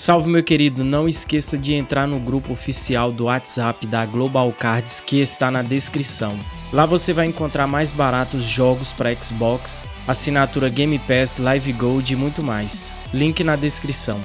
Salve meu querido, não esqueça de entrar no grupo oficial do WhatsApp da Global Cards que está na descrição. Lá você vai encontrar mais baratos jogos para Xbox, assinatura Game Pass, Live Gold e muito mais. Link na descrição.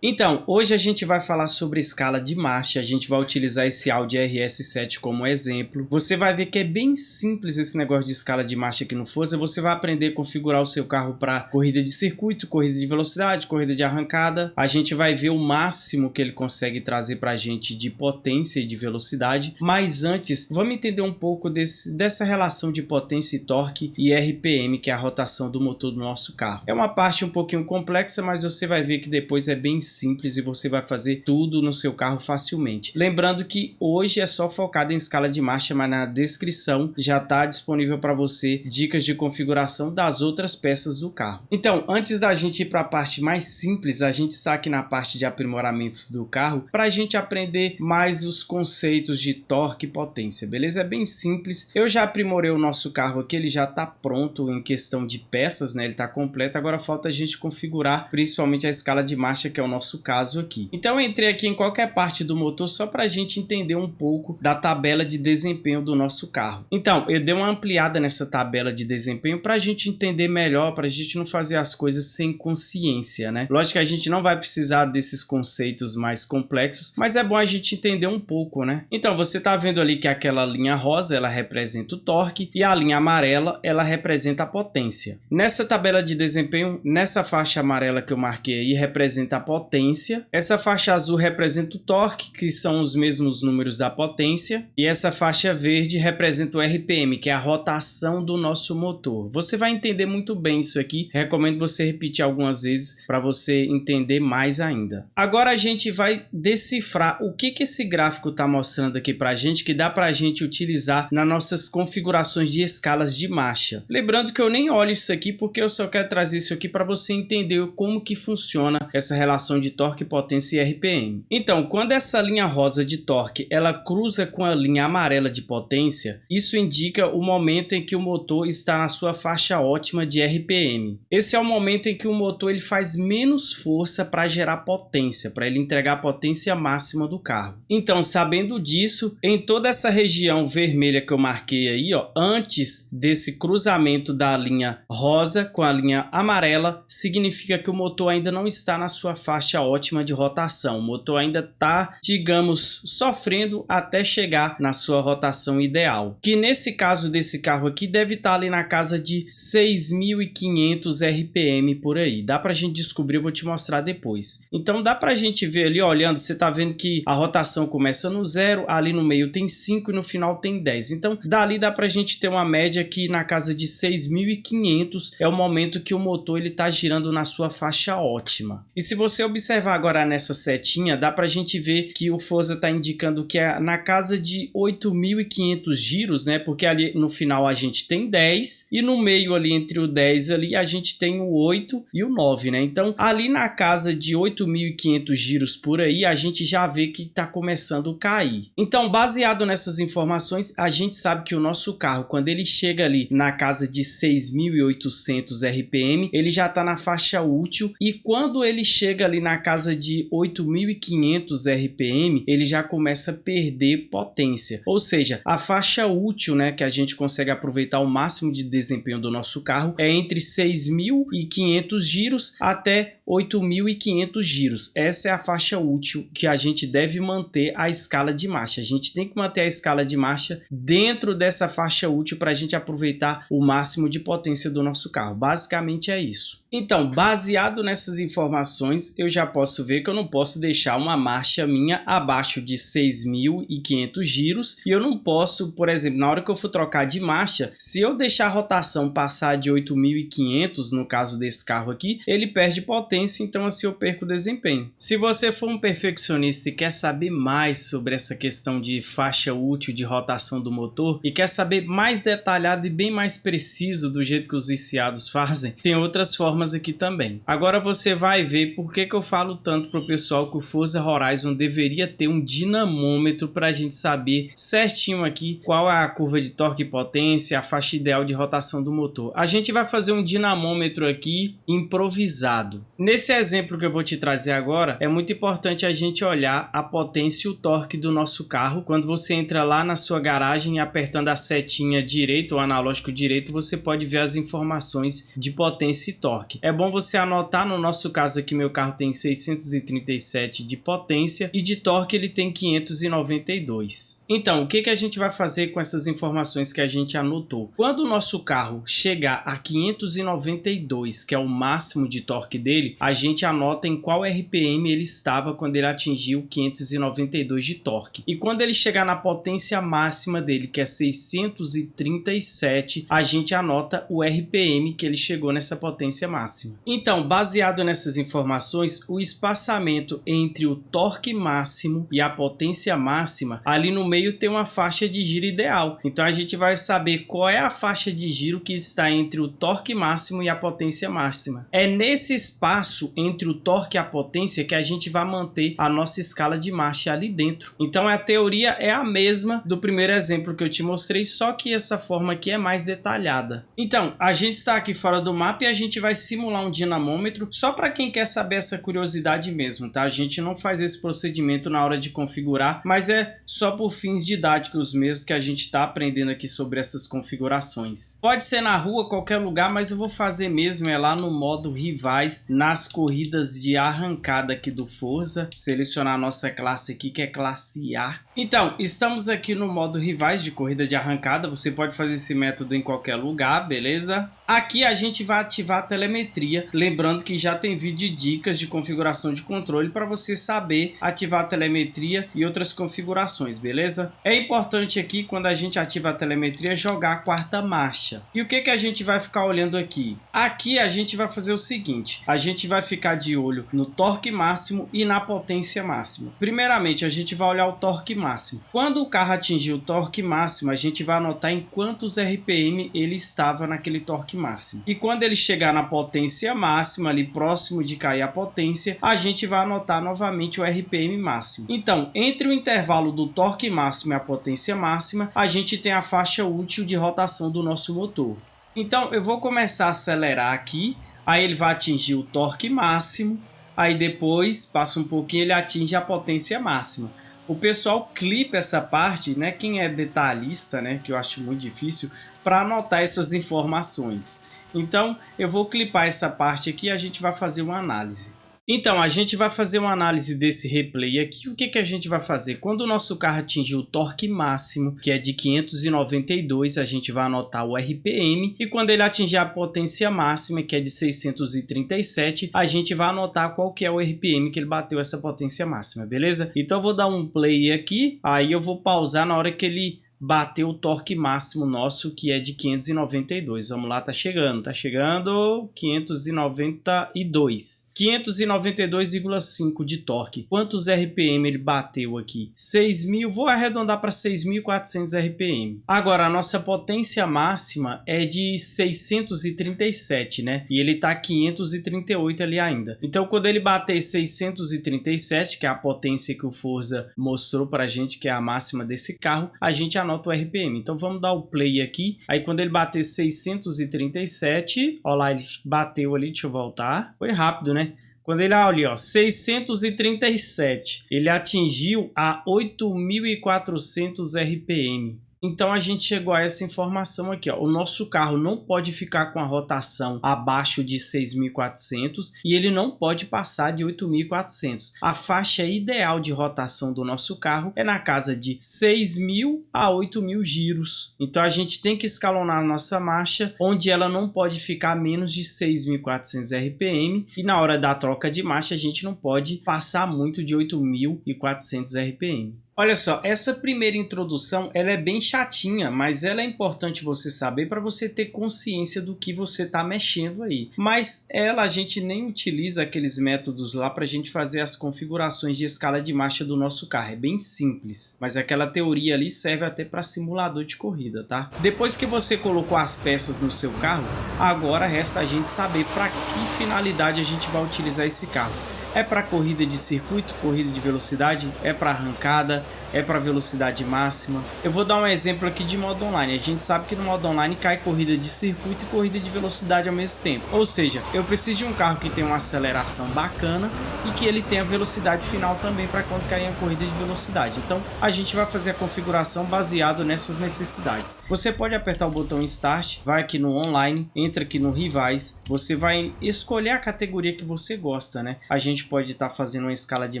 Então, hoje a gente vai falar sobre escala de marcha, a gente vai utilizar esse Audi RS7 como exemplo. Você vai ver que é bem simples esse negócio de escala de marcha aqui no Forza, você vai aprender a configurar o seu carro para corrida de circuito, corrida de velocidade, corrida de arrancada. A gente vai ver o máximo que ele consegue trazer para a gente de potência e de velocidade, mas antes, vamos entender um pouco desse, dessa relação de potência e torque e RPM, que é a rotação do motor do nosso carro. É uma parte um pouquinho complexa, mas você vai ver que depois é bem simples e você vai fazer tudo no seu carro facilmente. Lembrando que hoje é só focado em escala de marcha, mas na descrição já está disponível para você dicas de configuração das outras peças do carro. Então, antes da gente ir para a parte mais simples, a gente está aqui na parte de aprimoramentos do carro para a gente aprender mais os conceitos de torque e potência, beleza? É bem simples. Eu já aprimorei o nosso carro aqui, ele já está pronto em questão de peças, né? Ele está completo, agora falta a gente configurar principalmente a escala de marcha, que é o nosso caso aqui. Então eu entrei aqui em qualquer parte do motor só para a gente entender um pouco da tabela de desempenho do nosso carro. Então eu dei uma ampliada nessa tabela de desempenho para a gente entender melhor, para a gente não fazer as coisas sem consciência, né? Lógico que a gente não vai precisar desses conceitos mais complexos, mas é bom a gente entender um pouco, né? Então você está vendo ali que aquela linha rosa ela representa o torque e a linha amarela ela representa a potência. Nessa tabela de desempenho, nessa faixa amarela que eu marquei aí representa a potência potência. Essa faixa azul representa o torque, que são os mesmos números da potência. E essa faixa verde representa o RPM, que é a rotação do nosso motor. Você vai entender muito bem isso aqui. Recomendo você repetir algumas vezes para você entender mais ainda. Agora a gente vai decifrar o que, que esse gráfico está mostrando aqui para a gente, que dá para a gente utilizar nas nossas configurações de escalas de marcha. Lembrando que eu nem olho isso aqui porque eu só quero trazer isso aqui para você entender como que funciona essa relação de torque, potência e RPM. Então, quando essa linha rosa de torque ela cruza com a linha amarela de potência, isso indica o momento em que o motor está na sua faixa ótima de RPM. Esse é o momento em que o motor ele faz menos força para gerar potência, para ele entregar a potência máxima do carro. Então, sabendo disso, em toda essa região vermelha que eu marquei aí, ó, antes desse cruzamento da linha rosa com a linha amarela, significa que o motor ainda não está na sua faixa faixa ótima de rotação. O motor ainda está, digamos, sofrendo até chegar na sua rotação ideal. Que nesse caso desse carro aqui deve estar tá ali na casa de 6.500 RPM por aí. Dá para a gente descobrir, eu vou te mostrar depois. Então dá para a gente ver ali, olhando, você está vendo que a rotação começa no zero, ali no meio tem 5 e no final tem 10. Então dali dá para a gente ter uma média que na casa de 6.500 é o momento que o motor ele está girando na sua faixa ótima. E se você observar agora nessa setinha, dá para a gente ver que o Forza está indicando que é na casa de 8.500 giros, né? Porque ali no final a gente tem 10 e no meio ali entre o 10 ali a gente tem o 8 e o 9, né? Então ali na casa de 8.500 giros por aí a gente já vê que está começando a cair. Então baseado nessas informações a gente sabe que o nosso carro quando ele chega ali na casa de 6.800 RPM ele já está na faixa útil e quando ele chega ali na casa de 8.500 RPM, ele já começa a perder potência. Ou seja, a faixa útil né, que a gente consegue aproveitar o máximo de desempenho do nosso carro é entre 6.500 giros até 8.500 giros. Essa é a faixa útil que a gente deve manter a escala de marcha. A gente tem que manter a escala de marcha dentro dessa faixa útil para a gente aproveitar o máximo de potência do nosso carro. Basicamente é isso. Então, baseado nessas informações, eu já posso ver que eu não posso deixar uma marcha minha abaixo de 6.500 giros e eu não posso, por exemplo, na hora que eu for trocar de marcha, se eu deixar a rotação passar de 8.500, no caso desse carro aqui, ele perde potência, então assim eu perco desempenho. Se você for um perfeccionista e quer saber mais sobre essa questão de faixa útil de rotação do motor e quer saber mais detalhado e bem mais preciso do jeito que os viciados fazem, tem outras formas aqui também. Agora você vai ver por que, que eu falo tanto para o pessoal que o Forza Horizon deveria ter um dinamômetro para a gente saber certinho aqui qual é a curva de torque e potência, a faixa ideal de rotação do motor. A gente vai fazer um dinamômetro aqui improvisado. Nesse exemplo que eu vou te trazer agora, é muito importante a gente olhar a potência e o torque do nosso carro. Quando você entra lá na sua garagem apertando a setinha direito, o analógico direito, você pode ver as informações de potência e torque. É bom você anotar, no nosso caso aqui, meu carro tem 637 de potência e de torque ele tem 592. Então, o que, que a gente vai fazer com essas informações que a gente anotou? Quando o nosso carro chegar a 592, que é o máximo de torque dele, a gente anota em qual RPM ele estava quando ele atingiu 592 de torque. E quando ele chegar na potência máxima dele, que é 637, a gente anota o RPM que ele chegou nessa potência máxima. Então, baseado nessas informações, o espaçamento entre o torque máximo e a potência máxima, ali no meio tem uma faixa de giro ideal. Então a gente vai saber qual é a faixa de giro que está entre o torque máximo e a potência máxima. É nesse espaço entre o torque e a potência que a gente vai manter a nossa escala de marcha ali dentro. Então a teoria é a mesma do primeiro exemplo que eu te mostrei, só que essa forma aqui é mais detalhada. Então, a gente está aqui fora do mapa e a gente vai simular um dinamômetro só para quem quer saber essa curiosidade mesmo, tá? A gente não faz esse procedimento na hora de configurar, mas é só por fins didáticos mesmo que a gente está aprendendo aqui sobre essas configurações. Pode ser na rua, qualquer lugar, mas eu vou fazer mesmo é lá no modo rivais, nas corridas de arrancada aqui do Forza, selecionar a nossa classe aqui que é classe A. Então, estamos aqui no modo rivais de corrida de arrancada, você pode fazer esse método em qualquer lugar, beleza? Aqui a gente vai ativar a telemetria, lembrando que já tem vídeo de dicas de configuração de controle para você saber ativar a telemetria e outras configurações, beleza? É importante aqui, quando a gente ativa a telemetria, jogar a quarta marcha. E o que, que a gente vai ficar olhando aqui? Aqui a gente vai fazer o seguinte, a gente vai ficar de olho no torque máximo e na potência máxima. Primeiramente, a gente vai olhar o torque máximo. Quando o carro atingir o torque máximo, a gente vai anotar em quantos RPM ele estava naquele torque máximo. E quando ele chegar na potência máxima, ali próximo de cair a potência, a gente vai anotar novamente o RPM máximo. Então, entre o intervalo do torque máximo e a potência máxima, a gente tem a faixa útil de rotação do nosso motor. Então, eu vou começar a acelerar aqui, aí ele vai atingir o torque máximo, aí depois, passa um pouquinho, ele atinge a potência máxima. O pessoal clipa essa parte, né? Quem é detalhista, né? Que eu acho muito difícil, para anotar essas informações. Então, eu vou clipar essa parte aqui e a gente vai fazer uma análise. Então, a gente vai fazer uma análise desse replay aqui. O que, que a gente vai fazer? Quando o nosso carro atingir o torque máximo, que é de 592, a gente vai anotar o RPM. E quando ele atingir a potência máxima, que é de 637, a gente vai anotar qual que é o RPM que ele bateu essa potência máxima, beleza? Então, eu vou dar um play aqui, aí eu vou pausar na hora que ele bateu o torque máximo nosso, que é de 592. Vamos lá, tá chegando, tá chegando 592. 592,5 de torque. Quantos RPM ele bateu aqui? 6.000, vou arredondar para 6.400 RPM. Agora, a nossa potência máxima é de 637, né? E ele tá 538 ali ainda. Então, quando ele bater 637, que é a potência que o Forza mostrou pra gente, que é a máxima desse carro, a gente anota o RPM. Então vamos dar o play aqui. Aí quando ele bater 637, ó lá, ele bateu ali, deixa eu voltar. Foi rápido, né? Quando ele olha, ali, ó, 637, ele atingiu a 8.400 RPM. Então a gente chegou a essa informação aqui, ó. O nosso carro não pode ficar com a rotação abaixo de 6.400 e ele não pode passar de 8.400. A faixa ideal de rotação do nosso carro é na casa de 6.000 a 8.000 giros. Então a gente tem que escalonar a nossa marcha, onde ela não pode ficar menos de 6.400 RPM e na hora da troca de marcha a gente não pode passar muito de 8.400 RPM. Olha só, essa primeira introdução ela é bem chatinha, mas ela é importante você saber para você ter consciência do que você está mexendo aí. Mas ela a gente nem utiliza aqueles métodos lá para a gente fazer as configurações de escala de marcha do nosso carro. É bem simples, mas aquela teoria ali serve até para simulador de corrida, tá? Depois que você colocou as peças no seu carro, agora resta a gente saber para que finalidade a gente vai utilizar esse carro. É para corrida de circuito, corrida de velocidade, é para arrancada, é para velocidade máxima. Eu vou dar um exemplo aqui de modo online. A gente sabe que no modo online cai corrida de circuito e corrida de velocidade ao mesmo tempo. Ou seja, eu preciso de um carro que tenha uma aceleração bacana e que ele tenha velocidade final também para quando cair a corrida de velocidade. Então a gente vai fazer a configuração baseado nessas necessidades. Você pode apertar o botão Start, vai aqui no online, entra aqui no Rivais, você vai escolher a categoria que você gosta, né? A gente pode estar tá fazendo uma escala de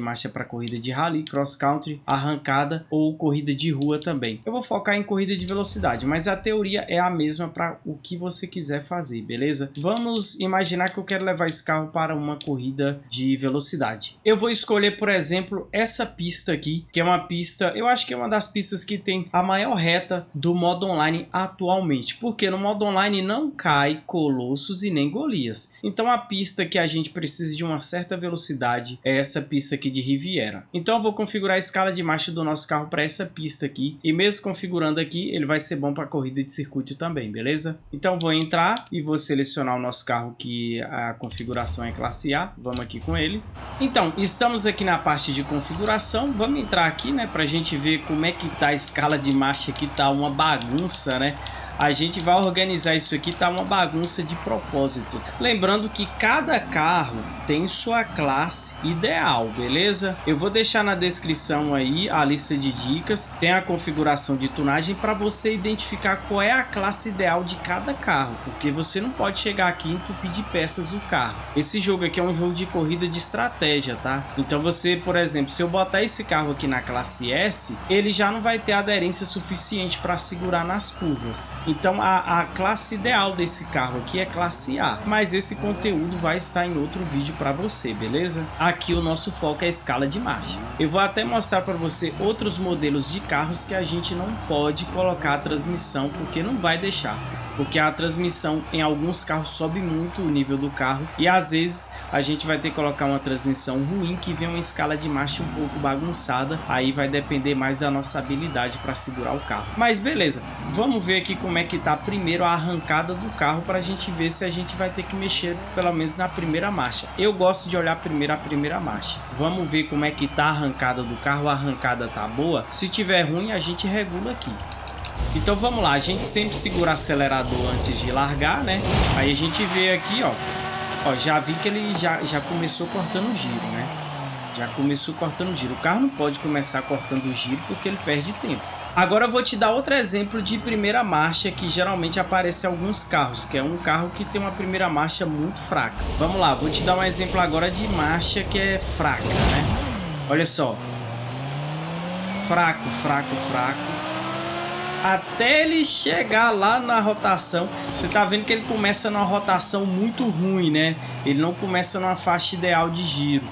marcha para corrida de rally, cross country, ou corrida de rua também. Eu vou focar em corrida de velocidade, mas a teoria é a mesma para o que você quiser fazer, beleza? Vamos imaginar que eu quero levar esse carro para uma corrida de velocidade. Eu vou escolher, por exemplo, essa pista aqui, que é uma pista, eu acho que é uma das pistas que tem a maior reta do modo online atualmente, porque no modo online não cai Colossus e nem Golias. Então a pista que a gente precisa de uma certa velocidade é essa pista aqui de Riviera. Então eu vou configurar a escala de marcha do nosso carro para essa pista aqui, e mesmo configurando aqui, ele vai ser bom para corrida de circuito também, beleza? Então vou entrar e vou selecionar o nosso carro que a configuração é classe A, vamos aqui com ele. Então, estamos aqui na parte de configuração, vamos entrar aqui, né, para a gente ver como é que tá a escala de marcha aqui, tá uma bagunça, né? a gente vai organizar isso aqui, tá uma bagunça de propósito. Lembrando que cada carro tem sua classe ideal, beleza? Eu vou deixar na descrição aí a lista de dicas, tem a configuração de tunagem para você identificar qual é a classe ideal de cada carro, porque você não pode chegar aqui e entupir de peças o carro. Esse jogo aqui é um jogo de corrida de estratégia, tá? Então você, por exemplo, se eu botar esse carro aqui na classe S, ele já não vai ter aderência suficiente para segurar nas curvas. Então a, a classe ideal desse carro aqui é classe A, mas esse conteúdo vai estar em outro vídeo para você, beleza? Aqui o nosso foco é a escala de marcha. Eu vou até mostrar para você outros modelos de carros que a gente não pode colocar a transmissão porque não vai deixar porque a transmissão em alguns carros sobe muito o nível do carro e às vezes a gente vai ter que colocar uma transmissão ruim que vem uma escala de marcha um pouco bagunçada, aí vai depender mais da nossa habilidade para segurar o carro. Mas beleza, vamos ver aqui como é que tá primeiro a arrancada do carro para a gente ver se a gente vai ter que mexer pelo menos na primeira marcha. Eu gosto de olhar primeiro a primeira marcha. Vamos ver como é que tá a arrancada do carro, a arrancada tá boa. Se tiver ruim a gente regula aqui. Então vamos lá, a gente sempre segura acelerador antes de largar, né? Aí a gente vê aqui, ó, ó, já vi que ele já, já começou cortando o giro, né? Já começou cortando o giro. O carro não pode começar cortando o giro porque ele perde tempo. Agora eu vou te dar outro exemplo de primeira marcha que geralmente aparece em alguns carros, que é um carro que tem uma primeira marcha muito fraca. Vamos lá, vou te dar um exemplo agora de marcha que é fraca, né? Olha só. Fraco, fraco, fraco até ele chegar lá na rotação. Você tá vendo que ele começa numa rotação muito ruim, né? Ele não começa numa faixa ideal de giro.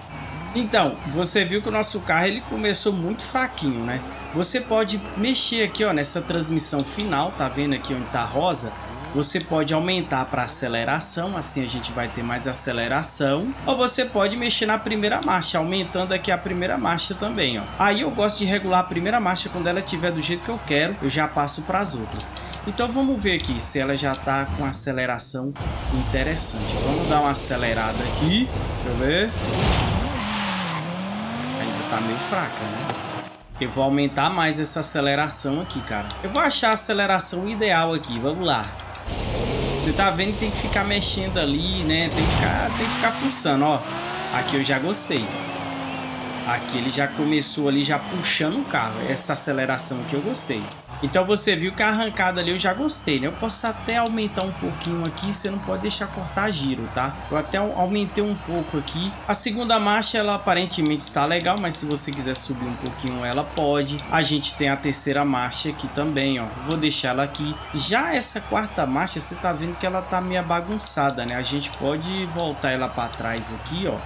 Então, você viu que o nosso carro ele começou muito fraquinho, né? Você pode mexer aqui, ó, nessa transmissão final, tá vendo aqui onde tá rosa? Você pode aumentar para aceleração, assim a gente vai ter mais aceleração. Ou você pode mexer na primeira marcha, aumentando aqui a primeira marcha também. Ó. Aí eu gosto de regular a primeira marcha quando ela estiver do jeito que eu quero, eu já passo para as outras. Então vamos ver aqui se ela já está com aceleração interessante. Vamos dar uma acelerada aqui. Deixa eu ver. Ainda está meio fraca, né? Eu vou aumentar mais essa aceleração aqui, cara. Eu vou achar a aceleração ideal aqui. Vamos lá. Você tá vendo que tem que ficar mexendo ali, né? Tem que ficar, tem que ficar fuçando, ó. Aqui eu já gostei. Aqui ele já começou ali, já puxando o carro. Essa aceleração aqui eu gostei. Então você viu que a arrancada ali eu já gostei, né? Eu posso até aumentar um pouquinho aqui, você não pode deixar cortar giro, tá? Eu até aumentei um pouco aqui. A segunda marcha, ela aparentemente está legal, mas se você quiser subir um pouquinho, ela pode. A gente tem a terceira marcha aqui também, ó. Vou deixar ela aqui. Já essa quarta marcha, você tá vendo que ela tá meio bagunçada, né? A gente pode voltar ela para trás aqui, ó.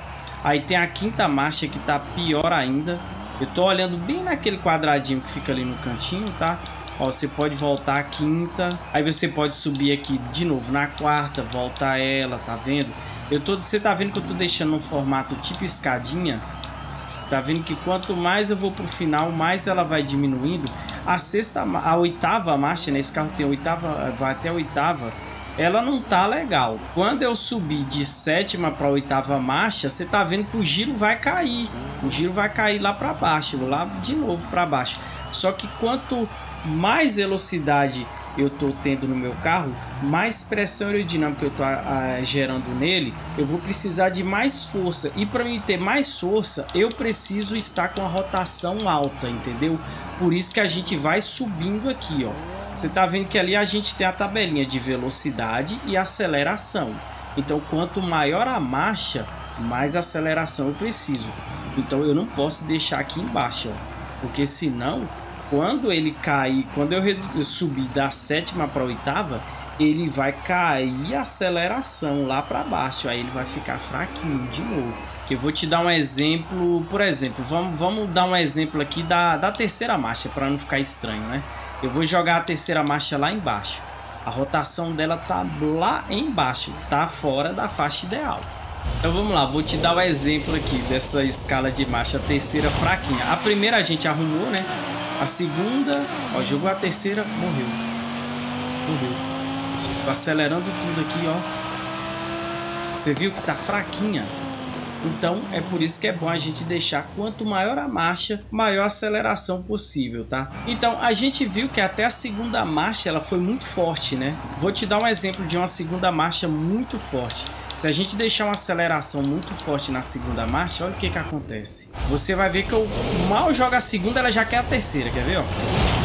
Aí tem a quinta marcha que tá pior ainda. Eu tô olhando bem naquele quadradinho que fica ali no cantinho, tá? Ó, você pode voltar a quinta, aí você pode subir aqui de novo na quarta, voltar ela, tá vendo? Eu tô, você tá vendo que eu tô deixando um formato tipo escadinha? Você tá vendo que quanto mais eu vou pro final, mais ela vai diminuindo. A sexta, a oitava marcha, né? Esse carro tem oitava, vai até a oitava. ela não tá legal. Quando eu subir de sétima para oitava marcha, você tá vendo que o giro vai cair. O giro vai cair lá para baixo, lá de novo para baixo. Só que quanto mais velocidade eu estou tendo no meu carro, mais pressão aerodinâmica eu estou gerando nele, eu vou precisar de mais força. E para mim ter mais força, eu preciso estar com a rotação alta, entendeu? Por isso que a gente vai subindo aqui, ó. Você está vendo que ali a gente tem a tabelinha de velocidade e aceleração. Então, quanto maior a marcha, mais aceleração eu preciso. Então, eu não posso deixar aqui embaixo, ó, porque senão, quando ele cair, quando eu subir da sétima para oitava, ele vai cair a aceleração lá para baixo, aí ele vai ficar fraquinho de novo. Eu vou te dar um exemplo, por exemplo, vamos, vamos dar um exemplo aqui da, da terceira marcha, para não ficar estranho, né? Eu vou jogar a terceira marcha lá embaixo. A rotação dela tá lá embaixo, tá fora da faixa ideal. Então vamos lá, vou te dar o um exemplo aqui dessa escala de marcha, terceira fraquinha. A primeira a gente arrumou, né? A segunda, ó, jogou a terceira, morreu. Morreu. Tô acelerando tudo aqui, ó. Você viu que tá fraquinha? Então é por isso que é bom a gente deixar quanto maior a marcha, maior a aceleração possível, tá? Então a gente viu que até a segunda marcha ela foi muito forte, né? Vou te dar um exemplo de uma segunda marcha muito forte. Se a gente deixar uma aceleração muito forte na segunda marcha, olha o que que acontece. Você vai ver que eu mal jogo a segunda, ela já quer a terceira, quer ver, ó?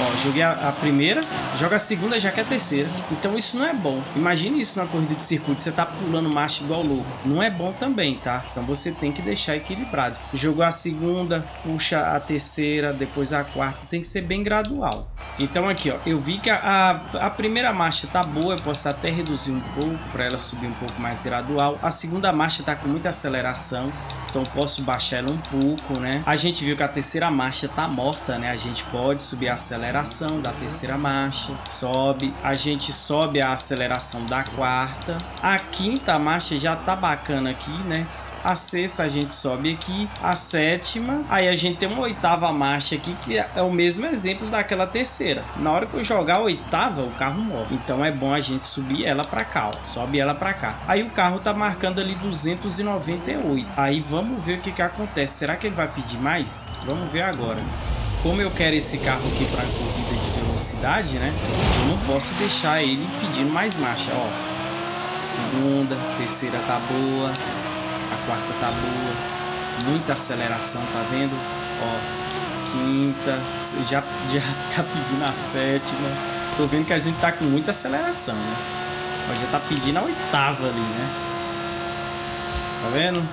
Ó, joguei a, a, primeira, joga a segunda, já quer a terceira. Então isso não é bom. Imagine isso na corrida de circuito, você tá pulando marcha igual louco. Não é bom também, tá? Então você tem que deixar equilibrado. Jogou a segunda, puxa a terceira, depois a quarta. Tem que ser bem gradual. Então aqui, ó, eu vi que a, a, a primeira marcha tá boa, eu posso até reduzir um pouco para ela subir um pouco mais gradual. A segunda marcha tá com muita aceleração então posso baixar ela um pouco, né? A gente viu que a terceira marcha tá morta, né? A gente pode subir a aceleração da terceira marcha, sobe, a gente sobe a aceleração da quarta, a quinta marcha já tá bacana aqui, né? A sexta a gente sobe aqui, a sétima, aí a gente tem uma oitava marcha aqui, que é o mesmo exemplo daquela terceira. Na hora que eu jogar a oitava, o carro morre. Então é bom a gente subir ela para cá, ó. sobe ela para cá. Aí o carro tá marcando ali 298. Aí vamos ver o que que acontece. Será que ele vai pedir mais? Vamos ver agora. Como eu quero esse carro aqui para corrida de velocidade, né? Eu não posso deixar ele pedindo mais marcha, ó. Segunda, terceira tá boa, quarta tá boa. Muita aceleração, tá vendo? Ó, quinta, já, já tá pedindo a sétima. Tô vendo que a gente tá com muita aceleração, né? Ó, já tá pedindo a oitava ali, né? Tá vendo?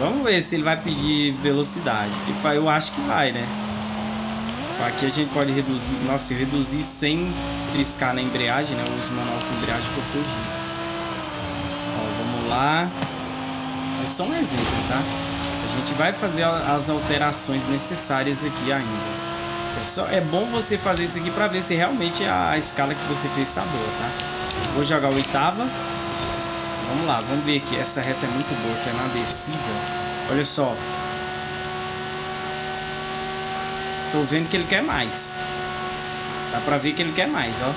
Vamos ver se ele vai pedir velocidade. Tipo, eu acho que vai, né? Aqui a gente pode reduzir... Nossa, eu reduzi sem triscar na embreagem, né? Uso manual com embreagem que eu tô Ó, vamos lá. É só um exemplo, tá? A gente vai fazer as alterações necessárias aqui ainda. É, só, é bom você fazer isso aqui para ver se realmente a escala que você fez está boa, tá? Vou jogar a oitava. Vamos lá, vamos ver aqui. Essa reta é muito boa, que é na descida. Olha só. Tô vendo que ele quer mais. Dá pra ver que ele quer mais, ó.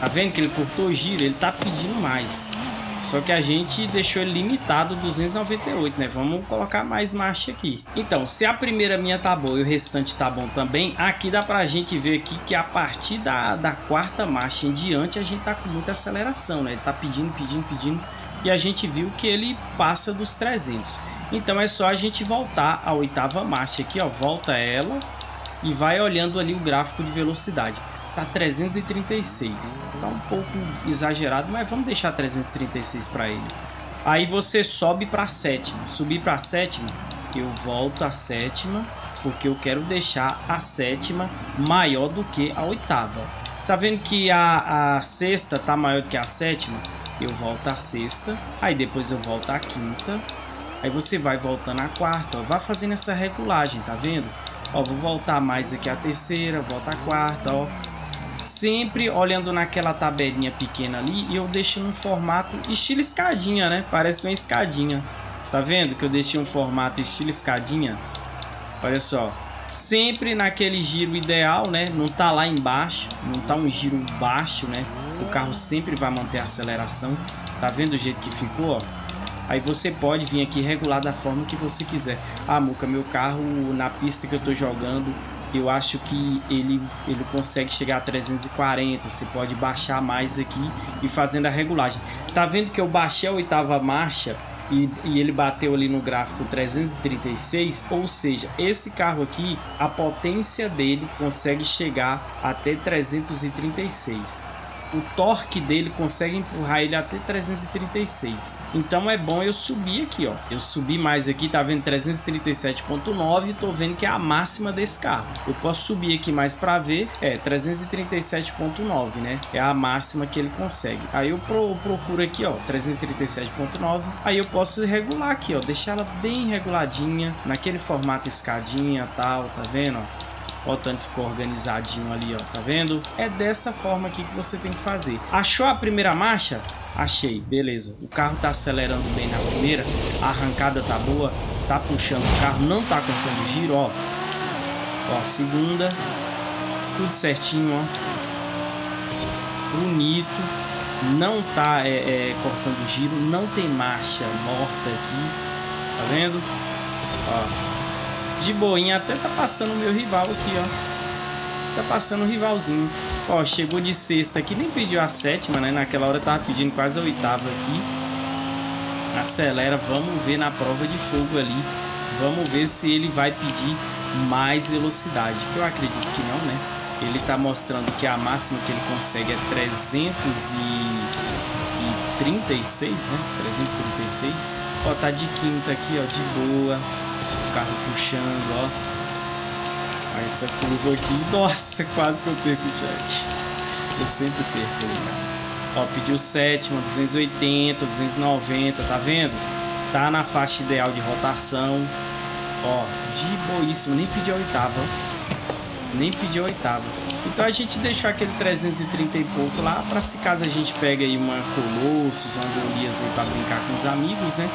Tá vendo que ele cortou o giro? Ele tá pedindo mais. Só que a gente deixou ele limitado 298, né? Vamos colocar mais marcha aqui. Então, se a primeira minha tá boa e o restante tá bom também, aqui dá pra gente ver aqui que a partir da, da quarta marcha em diante a gente tá com muita aceleração, né? Ele tá pedindo, pedindo, pedindo e a gente viu que ele passa dos 300. Então é só a gente voltar à oitava marcha aqui, ó, volta ela e vai olhando ali o gráfico de velocidade tá 336. Tá um pouco exagerado, mas vamos deixar 336 para ele. Aí você sobe para sétima. Subir para sétima, eu volto a sétima, porque eu quero deixar a sétima maior do que a oitava. Tá vendo que a, a sexta tá maior do que a sétima? Eu volto a sexta, aí depois eu volto a quinta, aí você vai voltando a quarta, ó, vai fazendo essa regulagem, tá vendo? Ó, vou voltar mais aqui a terceira, volta a quarta, ó, sempre olhando naquela tabelinha pequena ali e eu deixo num formato estilo escadinha, né? Parece uma escadinha. Tá vendo que eu deixei um formato estilo escadinha? Olha só. sempre naquele giro ideal, né? Não tá lá embaixo, não tá um giro baixo, né? O carro sempre vai manter a aceleração. Tá vendo o jeito que ficou, ó? Aí você pode vir aqui regular da forma que você quiser. Ah, Muca, meu carro na pista que eu tô jogando, eu acho que ele, ele consegue chegar a 340. Você pode baixar mais aqui e fazendo a regulagem. Tá vendo que eu baixei a oitava marcha e, e, ele bateu ali no gráfico 336, ou seja, esse carro aqui, a potência dele consegue chegar até 336 o torque dele consegue empurrar ele até 336. Então é bom eu subir aqui, ó. Eu subi mais aqui, tá vendo 337.9 e tô vendo que é a máxima desse carro. Eu posso subir aqui mais para ver, é 337.9, né? É a máxima que ele consegue. Aí eu pro, procuro aqui, ó, 337.9. Aí eu posso regular aqui, ó, deixar ela bem reguladinha, naquele formato escadinha, tal, tá vendo, ó? Ó, o tanto ficou organizadinho ali, ó. Tá vendo? É dessa forma aqui que você tem que fazer. Achou a primeira marcha? Achei, beleza. O carro tá acelerando bem na primeira. A arrancada tá boa. Tá puxando o carro, não tá cortando giro, ó. Ó, segunda. Tudo certinho, ó. Bonito. Não tá é, é, cortando giro. Não tem marcha morta aqui. Tá vendo? Ó, de boinha, até tá passando o meu rival aqui, ó. Tá passando o rivalzinho. Ó, chegou de sexta aqui, nem pediu a sétima, né? Naquela hora tava pedindo quase a oitava aqui. Acelera, vamos ver na prova de fogo ali. Vamos ver se ele vai pedir mais velocidade, que eu acredito que não, né? Ele tá mostrando que a máxima que ele consegue é 336, né? 336. Ó, tá de quinta aqui, ó, de boa carro puxando, ó. Aí essa curva aqui, nossa, quase que eu perco o Jack. Eu sempre perco ele, cara. Ó, pediu sétima, 280, 290, tá vendo? Tá na faixa ideal de rotação. Ó, de boíssimo, nem pediu a oitava, Nem pediu a oitava. Então a gente deixou aquele 330 e pouco lá, para se caso a gente pega aí uma Colossus, uma Golias aí pra brincar com os amigos, né?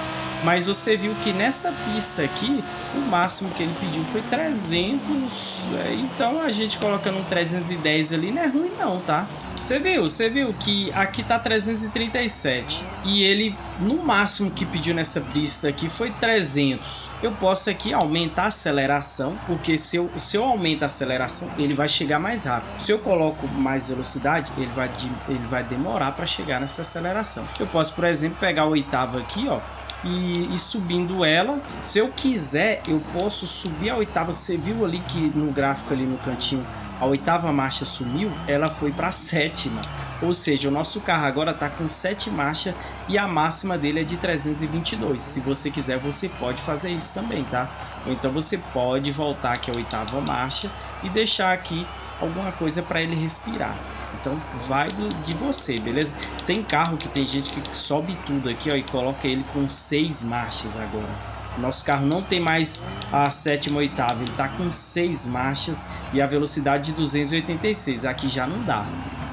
Mas você viu que nessa pista aqui, o máximo que ele pediu foi 300. É, então a gente colocando um 310 ali não é ruim não, tá? Você viu, você viu que aqui tá 337 e ele no máximo que pediu nessa pista aqui foi 300. Eu posso aqui aumentar a aceleração, porque se eu, se eu aumento a aceleração, ele vai chegar mais rápido. Se eu coloco mais velocidade, ele vai, ele vai demorar para chegar nessa aceleração. Eu posso, por exemplo, pegar o oitavo aqui, ó, e, e, subindo ela. Se eu quiser, eu posso subir a oitava. Você viu ali que no gráfico ali no cantinho, a oitava marcha sumiu, ela foi para a sétima. Ou seja, o nosso carro agora está com sete marchas e a máxima dele é de 322. Se você quiser, você pode fazer isso também, tá? Ou então você pode voltar aqui a oitava marcha e deixar aqui alguma coisa para ele respirar. Então vai de você, beleza? Tem carro que tem gente que sobe tudo aqui ó, e coloca ele com seis marchas agora. Nosso carro não tem mais a sétima oitava, ele está com seis marchas e a velocidade de 286. Aqui já não dá.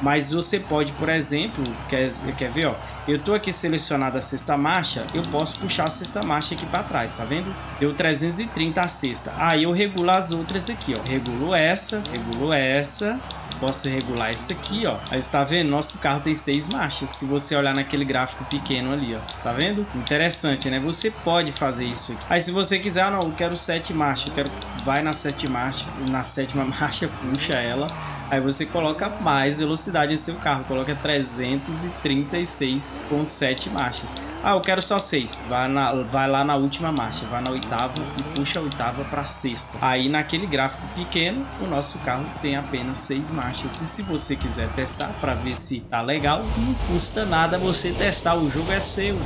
Mas você pode, por exemplo, quer, quer ver, ó, eu tô aqui selecionado a sexta marcha, eu posso puxar a sexta marcha aqui para trás, tá vendo? Deu 330 a sexta. Aí eu regulo as outras aqui, ó. Regulo essa, regulo essa, posso regular isso aqui, ó. Aí está vendo? Nosso carro tem seis marchas. Se você olhar naquele gráfico pequeno ali, ó. Tá vendo? Interessante, né? Você pode fazer isso aqui. Aí se você quiser, ah, não, eu quero sete marchas. Eu quero... Vai na sete marcha, na sétima marcha, puxa ela Aí você coloca mais velocidade em seu carro, coloca 336 com 7 marchas. Ah, eu quero só 6. Vai, na, vai lá na última marcha, vai na oitava e puxa a oitava para sexta. Aí naquele gráfico pequeno, o nosso carro tem apenas 6 marchas. E se você quiser testar para ver se tá legal, não custa nada você testar, o jogo é seu.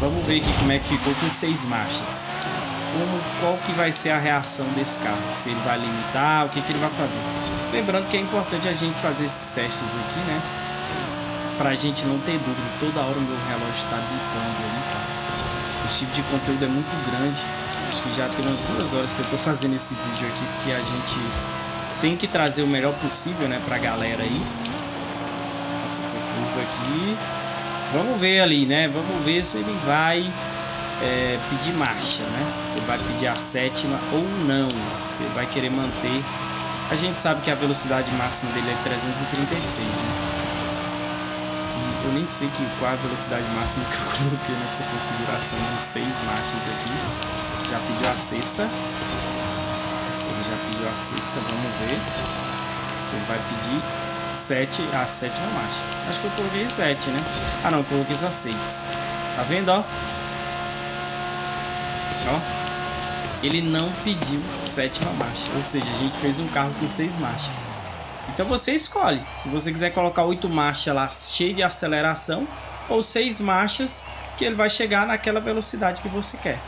Vamos ver aqui como é que ficou com 6 marchas. Como, qual que vai ser a reação desse carro? Se ele vai limitar, o que, que ele vai fazer? Lembrando que é importante a gente fazer esses testes aqui, né? Pra gente não ter dúvida. Toda hora o meu relógio tá bipando ali, cara. Esse tipo de conteúdo é muito grande. Acho que já tem umas duas horas que eu tô fazendo esse vídeo aqui, porque a gente tem que trazer o melhor possível, né, pra galera aí. Essa, essa curva aqui. Vamos ver ali, né? Vamos ver se ele vai é, pedir marcha, né? Você vai pedir a sétima ou não. Você vai querer manter. A gente sabe que a velocidade máxima dele é 336, né? Eu nem sei que, qual a velocidade máxima que eu coloquei nessa configuração de seis marchas aqui. Já pediu a sexta. Ele já pediu a sexta, vamos ver. Você vai pedir 7, a sétima marcha. Acho que eu coloquei 7, né? Ah não, eu coloquei só 6. Tá vendo, ó? Ó. Ele não pediu sétima marcha. Ou seja, a gente fez um carro com 6 marchas. Então você escolhe. Se você quiser colocar 8 marchas lá, cheio de aceleração, ou 6 marchas, que ele vai chegar naquela velocidade que você quer.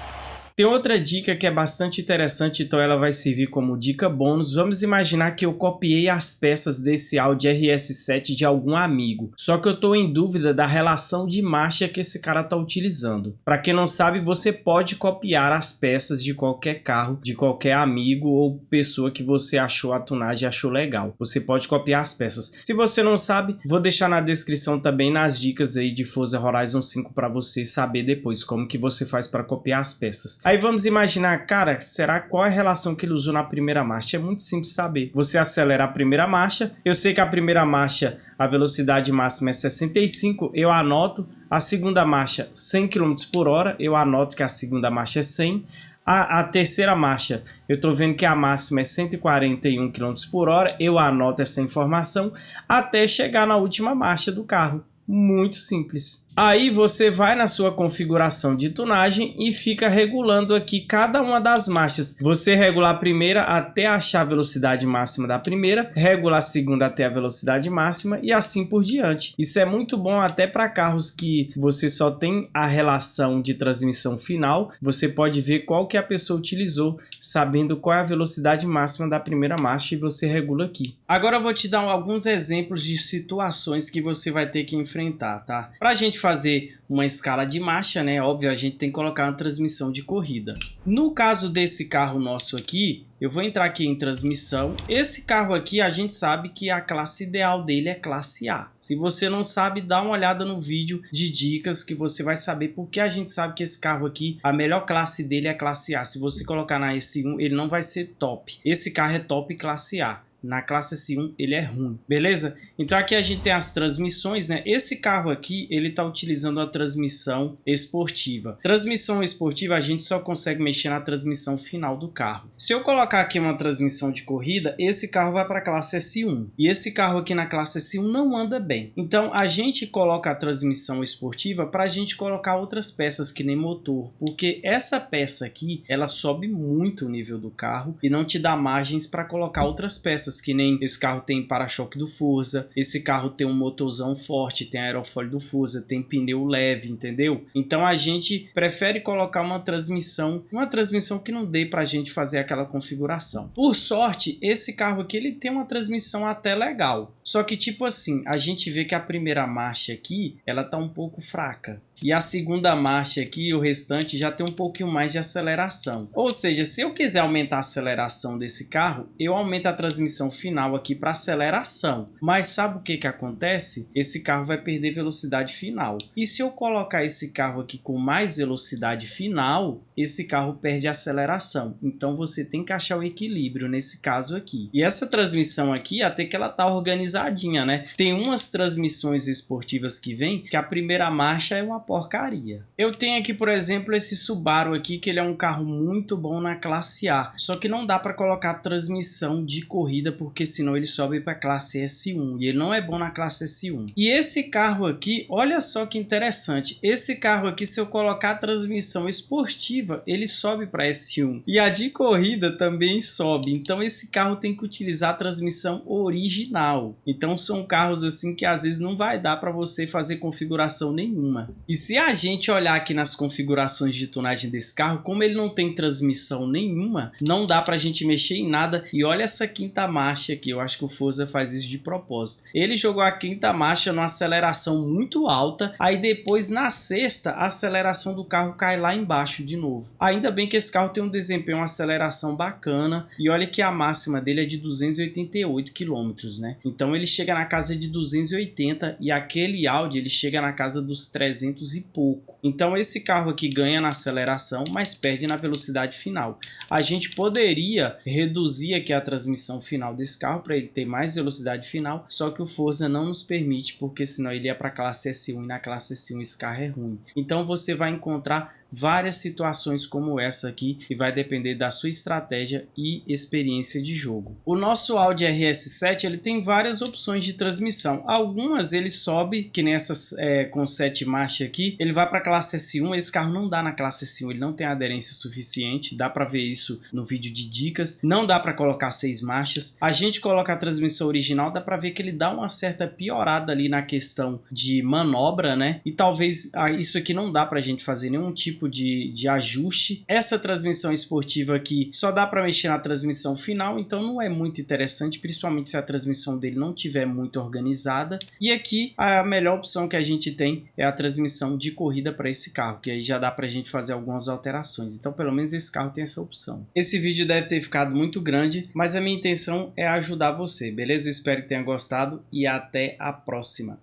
Tem outra dica que é bastante interessante, então ela vai servir como dica bônus. Vamos imaginar que eu copiei as peças desse Audi RS7 de algum amigo, só que eu estou em dúvida da relação de marcha que esse cara está utilizando. Para quem não sabe, você pode copiar as peças de qualquer carro, de qualquer amigo ou pessoa que você achou a tunagem achou legal. Você pode copiar as peças. Se você não sabe, vou deixar na descrição também nas dicas aí de Forza Horizon 5 para você saber depois como que você faz para copiar as peças. Aí vamos imaginar, cara, será qual é a relação que ele usou na primeira marcha? É muito simples saber. Você acelera a primeira marcha, eu sei que a primeira marcha, a velocidade máxima é 65, eu anoto. A segunda marcha, 100 km por hora, eu anoto que a segunda marcha é 100. A, a, terceira marcha, eu estou vendo que a máxima é 141 km por hora, eu anoto essa informação até chegar na última marcha do carro. Muito simples. Aí você vai na sua configuração de tunagem e fica regulando aqui cada uma das marchas. Você regula a primeira até achar a velocidade máxima da primeira, regula a segunda até a velocidade máxima e assim por diante. Isso é muito bom até para carros que você só tem a relação de transmissão final. Você pode ver qual que a pessoa utilizou, sabendo qual é a velocidade máxima da primeira marcha e você regula aqui. Agora eu vou te dar alguns exemplos de situações que você vai ter que enfrentar, tá? Pra gente fazer uma escala de marcha, né? Óbvio, a gente tem que colocar uma transmissão de corrida. No caso desse carro nosso aqui, eu vou entrar aqui em transmissão. Esse carro aqui, a gente sabe que a classe ideal dele é classe A. Se você não sabe, dá uma olhada no vídeo de dicas que você vai saber porque a gente sabe que esse carro aqui, a melhor classe dele é classe A. Se você colocar na S1, ele não vai ser top. Esse carro é top classe A na classe S1 ele é ruim, beleza? Então aqui a gente tem as transmissões, né? Esse carro aqui, ele tá utilizando a transmissão esportiva. Transmissão esportiva a gente só consegue mexer na transmissão final do carro. Se eu colocar aqui uma transmissão de corrida, esse carro vai para a classe S1. E esse carro aqui na classe S1 não anda bem. Então a gente coloca a transmissão esportiva para a gente colocar outras peças que nem motor, porque essa peça aqui, ela sobe muito o nível do carro e não te dá margens para colocar outras peças que nem esse carro tem para-choque do Forza, esse carro tem um motorzão forte, tem aerofólio do Forza, tem pneu leve, entendeu? Então a gente prefere colocar uma transmissão, uma transmissão que não dê para a gente fazer aquela configuração. Por sorte, esse carro aqui ele tem uma transmissão até legal, só que tipo assim, a gente vê que a primeira marcha aqui, ela tá um pouco fraca. E a segunda marcha aqui, o restante, já tem um pouquinho mais de aceleração. Ou seja, se eu quiser aumentar a aceleração desse carro, eu aumento a transmissão final aqui para aceleração. Mas sabe o que, que acontece? Esse carro vai perder velocidade final. E se eu colocar esse carro aqui com mais velocidade final, esse carro perde aceleração. Então você tem que achar o equilíbrio nesse caso aqui. E essa transmissão aqui, até que ela tá organizadinha, né? Tem umas transmissões esportivas que vem que a primeira marcha é uma porcaria. Eu tenho aqui, por exemplo, esse Subaru aqui, que ele é um carro muito bom na classe A. Só que não dá para colocar transmissão de corrida, porque senão ele sobe para classe S1. E ele não é bom na classe S1. E esse carro aqui, olha só que interessante. Esse carro aqui, se eu colocar transmissão esportiva, ele sobe para S1. E a de corrida também sobe. Então esse carro tem que utilizar a transmissão original. Então são carros assim que às vezes não vai dar para você fazer configuração nenhuma. E se a gente olhar aqui nas configurações de tunagem desse carro, como ele não tem transmissão nenhuma, não dá pra gente mexer em nada. E olha essa quinta marcha aqui, eu acho que o Forza faz isso de propósito. Ele jogou a quinta marcha numa aceleração muito alta, aí depois na sexta a aceleração do carro cai lá embaixo de novo. Ainda bem que esse carro tem um desempenho, uma aceleração bacana, e olha que a máxima dele é de 288 km, né? Então ele chega na casa de 280 e aquele Audi ele chega na casa dos 300 pontos e pouco. Então esse carro aqui ganha na aceleração, mas perde na velocidade final. A gente poderia reduzir aqui a transmissão final desse carro para ele ter mais velocidade final, só que o Forza não nos permite, porque senão ele ia para a classe S1 e na classe S1 esse carro é ruim. Então você vai encontrar várias situações como essa aqui e vai depender da sua estratégia e experiência de jogo. O nosso Audi RS7 ele tem várias opções de transmissão. Algumas ele sobe, que nessas é, com 7 marchas aqui, ele vai para a classe S1, esse carro não dá na classe S1, ele não tem aderência suficiente, dá para ver isso no vídeo de dicas, não dá para colocar 6 marchas. A gente coloca a transmissão original, dá para ver que ele dá uma certa piorada ali na questão de manobra, né? E talvez ah, isso aqui não dá para a gente fazer nenhum tipo tipo de, de ajuste. Essa transmissão esportiva aqui só dá para mexer na transmissão final, então não é muito interessante, principalmente se a transmissão dele não tiver muito organizada. E aqui a melhor opção que a gente tem é a transmissão de corrida para esse carro, que aí já dá para a gente fazer algumas alterações. Então pelo menos esse carro tem essa opção. Esse vídeo deve ter ficado muito grande, mas a minha intenção é ajudar você, beleza? Espero que tenha gostado e até a próxima.